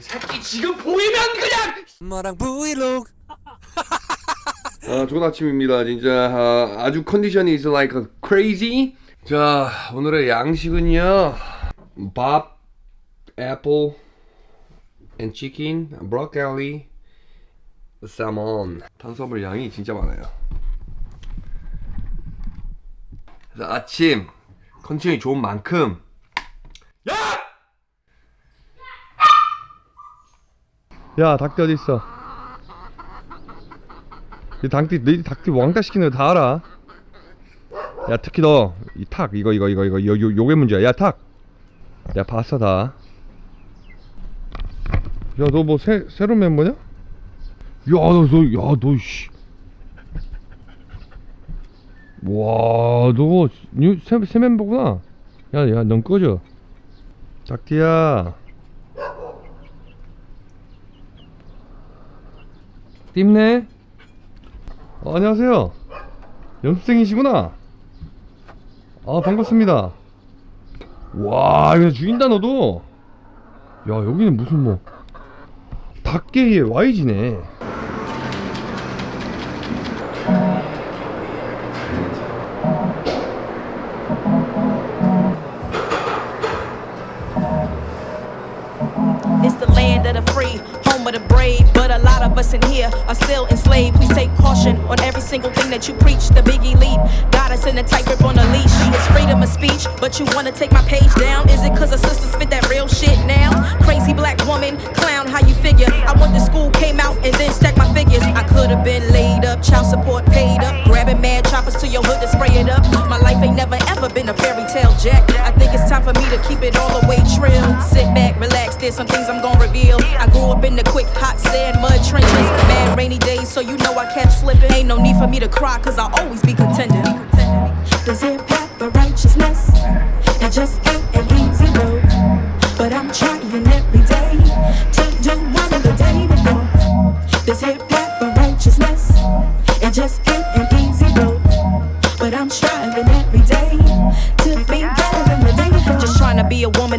새끼 지금 보이면 그냥 엄마랑 브이로그 아, 좋은 아침입니다. 진짜 아, 아주 컨디션이 is like crazy. 자, 오늘의 양식은요. 밥, 애플, and chicken, broccoli, salmon. 탄수화물 양이 진짜 많아요. 그래서 아침 컨디션이 좋은 만큼 야, 닭띠 어디 있어? 이 닭띠, 너 닭띠 왕따 시키는 거 다 알아. 야, 특히 너, 이 탁, 이거, 이거, 이거, 이거, 요, 요, 요게 문제야. 야, 탁! 야, 봤어, 다. 야, 너 뭐, 새, 새로운 멤버냐? 야, 너, 너, 야, 너, 씨. 와, 너, new, 새, 새 멤버구나. 야, 야, 넌 꺼져. 닭띠야. 띠네 어, 안녕하세요. 연습생이시구나. 아, 반갑습니다. 와, 이거 죽인다, 너도. 야, 여기는 무슨 뭐, 닭계의 YG네. In here are still enslaved. We take caution on every single thing that you preach. The biggie lead us in a tight grip on the leash. It's freedom of speech, but you wanna take my page down? Is it cause a sister spit that real shit now? Crazy black woman, clown, how you figure? I went to school, came out, and then stacked my figures. I could've been laid up, child support paid up, grabbing mad choppers to your hood to spray it up. My life ain't never ever been a fairy tale, Jack. I think it's time for me to keep it all the way trill. Sit back, relax, there's some things I'm gonna reveal. I grew up in the quick, hot sand, mud trenches. Mad rainy days, so you know I kept slipping. Ain't no need for me to cry, cause I'll always be contending. There's a path for righteousness. It just ain't an easy road. But I'm trying every day to do one of the day before. There's a path for righteousness. It just ain't an easy road.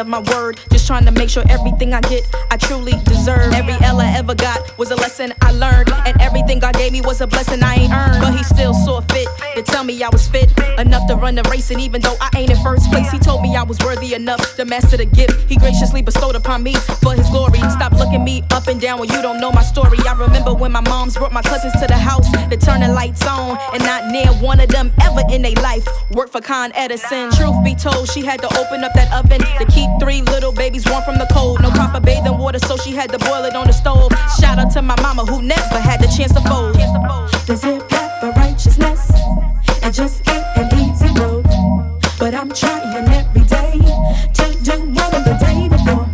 Of my word. Just trying to make sure everything I get, I truly deserve. Every L I ever got was a lesson I learned. And everything God gave me was a blessing I ain't earned. But He still saw fit to tell me I was fit enough to run the race. And even though I ain't in first place, He told me I was worthy enough to master the gift He graciously bestowed upon me for His glory. Stop looking me up and down when you don't know my story. I remember when my moms brought my cousins to the house to turn the lights on. And not near one of them ever in their life worked for Con Edison. Truth be told, she had to open up that oven to keep three little babies warm from the cold. No proper bathing water, so she had to boil it on the stove. Shout out to my mama who never had the chance to fold. A path for righteousness. It just ain't an easy road. But I'm trying every day to do one of the day before.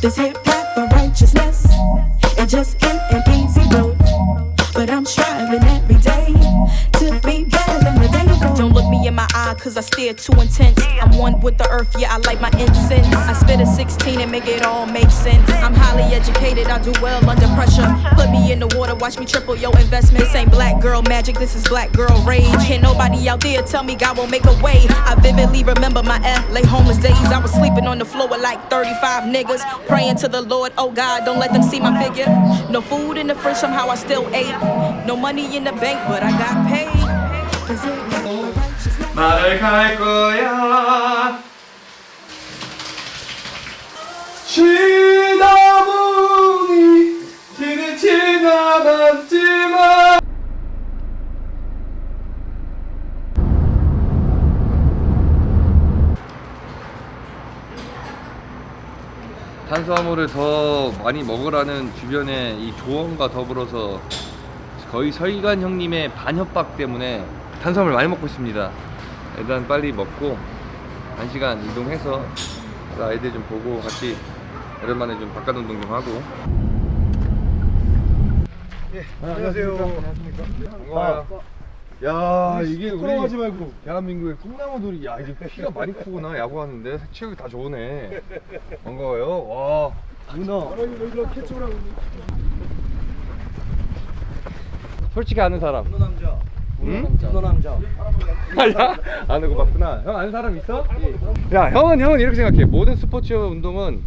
There's a path for righteousness. It just ain't an cause I stare too intense. I'm one with the earth, yeah, I light my incense. I spit a 16 and make it all make sense. I'm highly educated, I do well under pressure. Put me in the water, watch me triple your investment. This ain't black girl magic, this is black girl rage. Can't nobody out there tell me God won't make a way. I vividly remember my LA homeless days. I was sleeping on the floor with like 35 niggas. Praying to the Lord, oh God, don't let them see my figure. No food in the fridge, somehow I still ate. No money in the bank, but I got paid. For righteousness. 나를 갈 거야. 쉬다 보니 지는 지나갔지만 탄수화물을 더 많이 먹으라는 주변의 이 조언과 더불어서 거의 서희관 형님의 반협박 때문에 탄수화물 많이 먹고 있습니다. 일단 빨리 먹고 한 시간 이동해서 아이들 좀 보고 같이 오랜만에 좀 바깥 운동 좀 하고. 안녕하세요. 반가워요. 야 이게 우리 부끄러워하지 말고. 대한민국의 꿈나무들이 야 이게 키가 많이 크구나 야구하는데 체력이 다 좋으네. 반가워요. 와 누나. 솔직히 아는 사람. 응? 누나 남자. 아야? 아는 거 맞구나. 형 아는 사람 있어? 야 형은 형은 이렇게 생각해. 모든 스포츠 운동은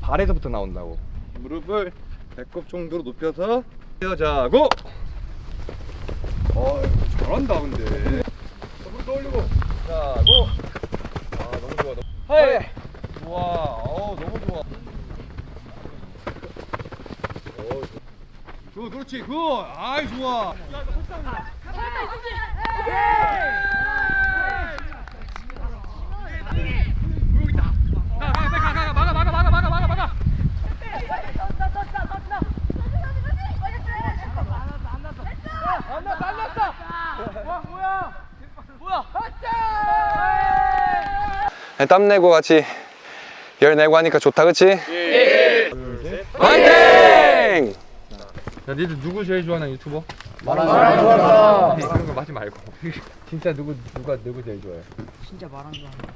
발에서부터 나온다고. 무릎을 배꼽 정도로 높여서 뛰어자고. 어 잘한다 근데. 무릎 올리고. 자고. 아 너무 좋아 너무. 하이! 좋아. 어 너무 좋아. 어, 굿 그렇지 굿 아이 좋아 땀내고 같이 열 내고 하니까 좋다 그치? 예 화이팅! 야 니들 누구 제일 좋아하는 유튜버? 마랑 좋아한다 그런 거 하지 말고. 진짜 누구 누가 누구 제일 좋아해?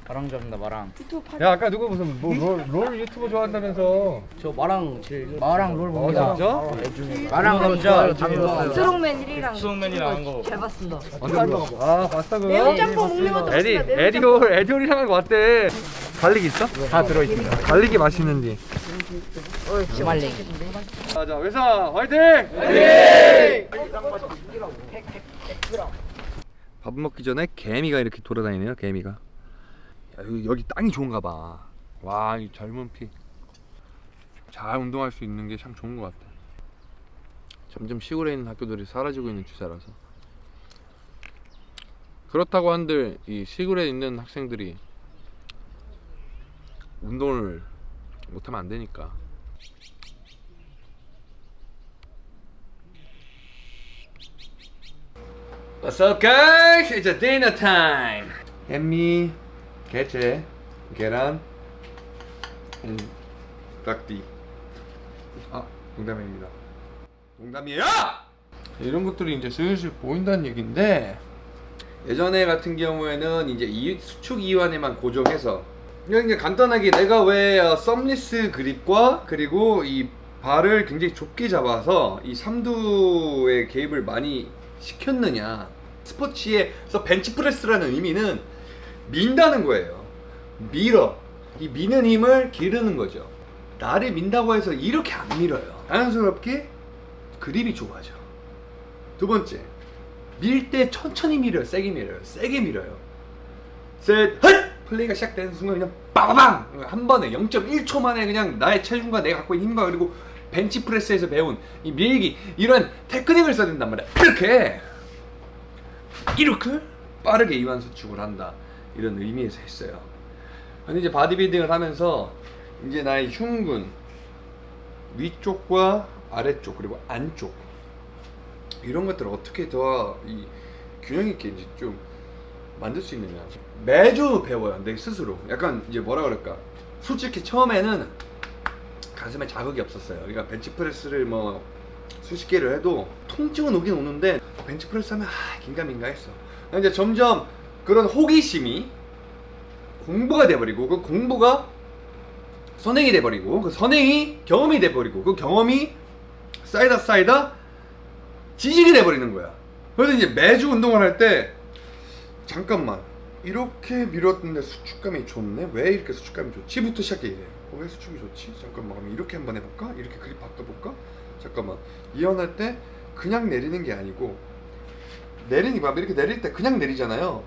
마랑 좋아합니다 마랑 야 아까 누구 무슨 뭐, 롤, 롤 유튜버 좋아한다면서. 저 마랑 제일 마랑 롤아 진짜? 마랑 진짜 스롱맨 1이랑 수능맨이랑 한거. 잘 봤습니다. 아 봤어 그거? 매운 짬뽕 먹는 것도 에디. 매운 에디올 에디올이랑 한거 어때? garlic 있어? 다 들어있습니다. garlic이 맛있는지. 주말링 자자 회사 화이팅! 화이팅! 밥 먹기 전에 개미가 이렇게 돌아다니네요 개미가. 야, 여기, 땅이 좋은가 봐와 이 젊은 피. 잘 운동할 수 있는 게 참 좋은 것 같아. 점점 시골에 있는 학교들이 사라지고 있는 추세라서. 그렇다고 한들 이 시골에 있는 학생들이 운동을 못하면 안 되니까 What's up guys? It's a dinner time. 햄미, 게체, 계란, and 닭띠. 아, 농담입니다. 농담이에요! 이런 것들이 이제 슬슬 보인다는 얘기인데 예전에 같은 경우에는 이제 이 수축 이완에만 고정해서 그냥 간단하게 내가 왜 어, 썸리스 그립과 그리고 이 발을 굉장히 좁게 잡아서 이 삼두의 개입을 많이 시켰느냐. 스포츠에서 벤치프레스라는 의미는 민다는 거예요. 밀어. 이 미는 힘을 기르는 거죠. 나를 민다고 해서 이렇게 안 밀어요. 자연스럽게 그립이 좁아져. 두 번째 밀 때 천천히 밀어요. 세게 밀어요. 세게 밀어요. 셋 헛! 플레이가 시작되는 순간 그냥 빠바방 한 번에 0.1초 만에 그냥 나의 체중과 내가 갖고 있는 힘과 그리고 벤치프레스에서 배운 이 밀기 이런 테크닉을 써야 된단 말이야. 이렇게! 이렇게 빠르게 이완 수축을 한다. 이런 의미에서 했어요. 근데 이제 바디빌딩을 하면서 이제 나의 흉근 위쪽과 아래쪽 그리고 안쪽 이런 것들을 어떻게 더 이 균형 있게 이제 좀 만들 수 있느냐. 매주 배워요 내 스스로. 약간 이제 뭐라 그럴까? 솔직히 처음에는 가슴에 자극이 없었어요. 그러니까 벤치프레스를 뭐 수십 개를 해도 통증은 오긴 오는데 벤치프레스 하면 아 긴가민가 했어. 이제 점점 그런 호기심이 공부가 돼버리고 그 공부가 선행이 돼버리고 그 선행이 경험이 돼버리고 그 경험이 쌓이다 쌓이다 지식이 돼버리는 거야. 그래서 이제 매주 운동을 할 때 잠깐만 이렇게 밀었는데 수축감이 좋네? 왜 이렇게 수축감이 좋지부터 시작해 이래 어, 왜 수축이 좋지? 잠깐만 그럼 이렇게 한번 해볼까? 이렇게 그립 바꿔볼까? 잠깐만. 이완할 때 그냥 내리는 게 아니고 내리니 봐 이렇게 내릴 때 그냥 내리잖아요.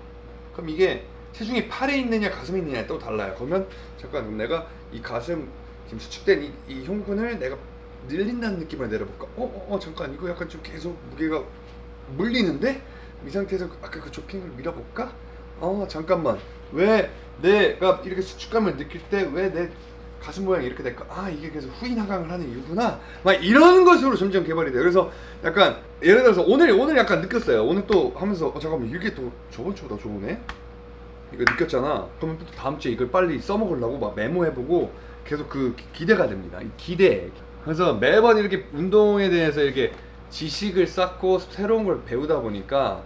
그럼 이게 체중이 팔에 있느냐 가슴에 있느냐에 또 달라요. 그러면 잠깐 그럼 내가 이 가슴 지금 수축된 이, 이 흉근을 내가 늘린다는 느낌으로 내려볼까? 어, 어, 어 잠깐. 이거 약간 좀 계속 무게가 물리는데 이 상태에서 아까 그걸 밀어볼까? 어 잠깐만. 왜 내가 이렇게 수축감을 느낄 때 왜 내 가슴 모양이 이렇게 될까? 아 이게 그래서 후인 하강을 하는 이유구나. 막 이런 것으로 점점 개발이 돼요. 그래서 약간 예를 들어서 오늘 오늘 약간 느꼈어요. 오늘 또 하면서 어 잠깐만 이게 또 저번 주보다 좋으네? 이거 느꼈잖아. 그러면 또 다음 주에 이걸 빨리 써먹으려고 막 메모해보고 계속 그 기- 기대가 됩니다. 이 기대. 그래서 매번 이렇게 운동에 대해서 이렇게 지식을 쌓고 새로운 걸 배우다 보니까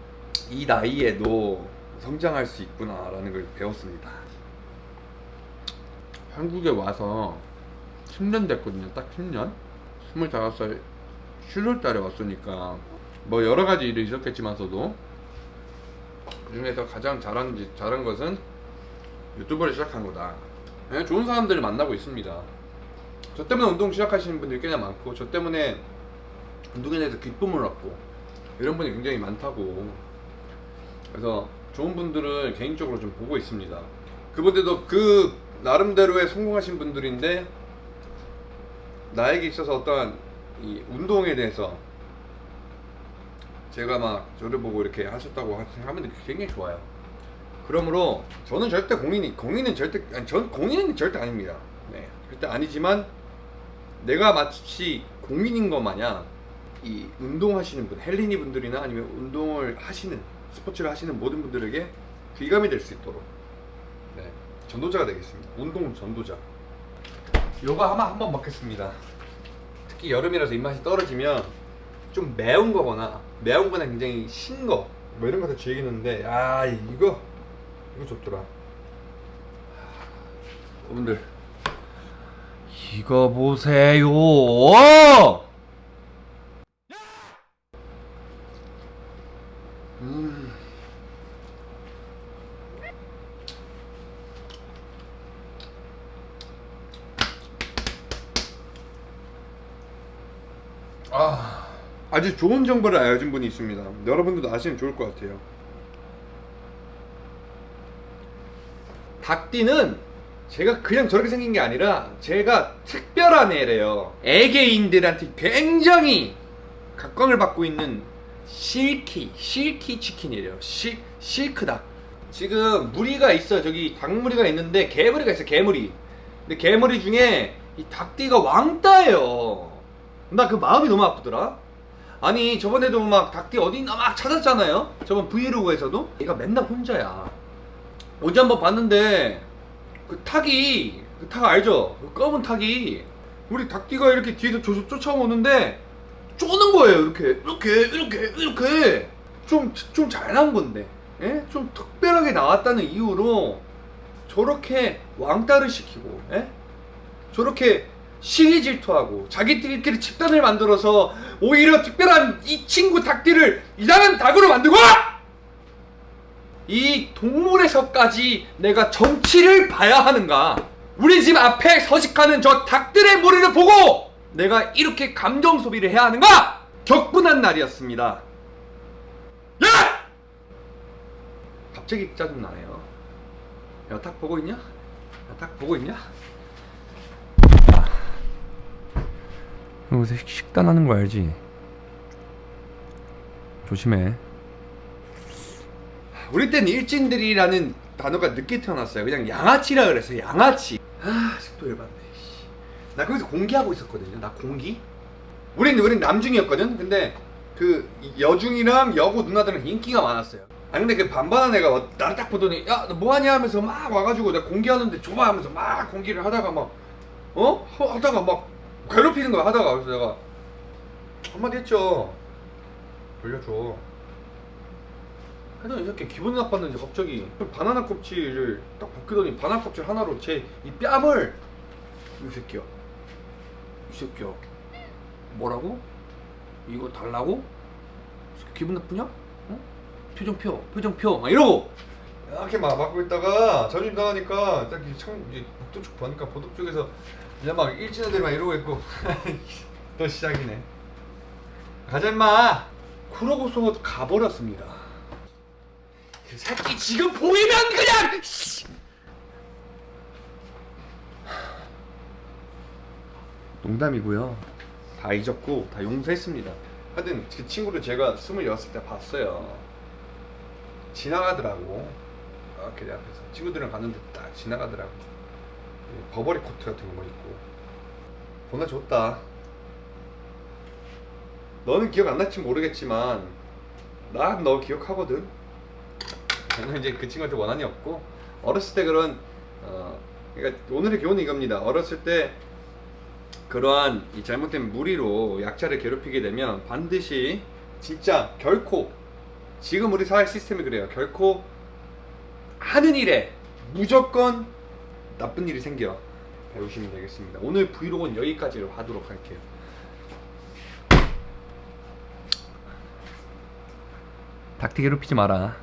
이 나이에도 성장할 수 있구나라는 걸 배웠습니다 한국에 와서 10년 됐거든요 딱 10년 25살 7월 달에 왔으니까 뭐 여러 가지 일이 있었겠지만서도 그 중에서 가장 잘한, 지- 잘한 것은 유튜브를 시작한 거다. 그냥 좋은 사람들을 만나고 있습니다. 저 때문에 운동 시작하시는 분들이 꽤나 많고 저 때문에 운동에 대해서 기쁨을 얻고 이런 분이 굉장히 많다고 그래서 좋은 분들을 개인적으로 좀 보고 있습니다 그분들도 그 나름대로의 성공하신 분들인데 나에게 있어서 어떠한 이 운동에 대해서 제가 막 저를 보고 이렇게 하셨다고 하면 굉장히 좋아요 그러므로 저는 절대 공인이 공인은 절대 아니 전 공인은 절대 아닙니다. 네, 절대 아니지만 내가 마치 공인인 것 마냥 이 운동하시는 분, 헬리니 분들이나 아니면 운동을 하시는 스포츠를 하시는 모든 분들에게 귀감이 될 수 있도록 네, 전도자가 되겠습니다. 운동 전도자. 요거 아마 한번 먹겠습니다. 특히 여름이라서 입맛이 떨어지면 좀 매운 거거나 매운 거나 굉장히 신 거, 뭐 이런 거다 즐기는데 아 이거 이거 좋더라. 여러분들 이거 보세요. 음. 아, 아주 좋은 정보를 알려준 분이 있습니다. 여러분들도 아시면 좋을 것 같아요. 닭띠는 제가 그냥 저렇게 생긴 게 아니라 제가 특별한 애래요. 애개인들한테 굉장히 각광을 받고 있는 실키, 실키 치킨이래요. 실, 실크닭. 지금 무리가 있어요. 저기 닭무리가 있는데 개무리가 있어요. 개무리. 근데 개무리 중에 이 닭띠가 왕따예요. 나 그 마음이 너무 아프더라. 아니 저번에도 막 닭띠 어디 있나 막 찾았잖아요. 저번 브이로그에서도 얘가 맨날 혼자야. 어제 한번 봤는데 그 탁이 그 탁 알죠? 그 검은 탁이 우리 닭띠가 이렇게 뒤에서 쫓, 쫓아오는데 쪼는 거예요 이렇게 이렇게 이렇게 이렇게 좀 좀 잘 나온 건데 예? 좀 특별하게 나왔다는 이유로 저렇게 왕따를 시키고 예? 저렇게 시기 질투하고 자기들끼리 집단을 만들어서 오히려 특별한 이 친구 닭띠를 이상한 닭으로 만들고 이 동물에서까지 내가 정치를 봐야 하는가? 우리 집 앞에 서식하는 저 닭들의 머리를 보고 내가 이렇게 감정 소비를 해야 하는가? 격분한 날이었습니다. 야! 갑자기 짜증 나네요. 야, 닭 보고 있냐? 야, 닭 보고 있냐? 여기서 식단하는 거 알지? 조심해. 우리 때는 일진들이라는 단어가 늦게 태어났어요. 그냥 양아치라 그랬어요. 양아치. 아, 아직도 열받네. 씨. 나 거기서 공기하고 있었거든요. 나 공기. 우린 우린 남중이었거든. 근데 그 여중이랑 여고 누나들은 인기가 많았어요. 아니 근데 그 반반한 애가 와- 나를 딱 보더니 야 너 뭐하냐 하면서 막 와가지고 내가 공기하는데 줘봐 하면서 막 공기를 하다가 막 어? 하- 하다가 막 괴롭히는 거야 하다가 그래서 내가 한마디 했죠. 돌려줘. 하여튼 이렇게 기분 나빴는지 갑자기 바나나 껍질을 딱 벗기더니 바나나 껍질 하나로 제 이 뺨을 이 새끼야 이 새끼야 뭐라고? 이거 달라고? 기분 나쁘냐? 어? 표정 펴 표정 펴막 이러고 이렇게 막 막고 있다가 자존심 나가니까 딱 창 이제 복도 쪽 보니까 보도 쪽에서 이제 막 일진 애들 막 이러고 있고. 또 시작이네. 가자 임마! 그러고서 가버렸습니다. 그 새끼 지금 보이면 그냥 씨! 농담이고요. 다 잊었고 다 용서했습니다. 하여튼 그 친구를 제가 26살 때 봤어요. 지나가더라고. 이렇게 내 앞에서. 친구들이랑 갔는데 딱 지나가더라고. 이 버버리 코트 같은 거뭐 입고 보내줬다 너는 기억 안 날지 모르겠지만 난 너 기억하거든 저는 이제 그 친구한테 원한이 없고 어렸을 때 그런 어 그러니까 오늘의 교훈은 이겁니다. 어렸을 때 그러한 이 잘못된 무리로 약자를 괴롭히게 되면 반드시 진짜 결코 지금 우리 사회 시스템이 그래요. 결코 하는 일에 무조건 나쁜 일이 생겨 배우시면 되겠습니다. 오늘 브이로그는 여기까지로 하도록 할게요. 닭띠 괴롭히지 마라.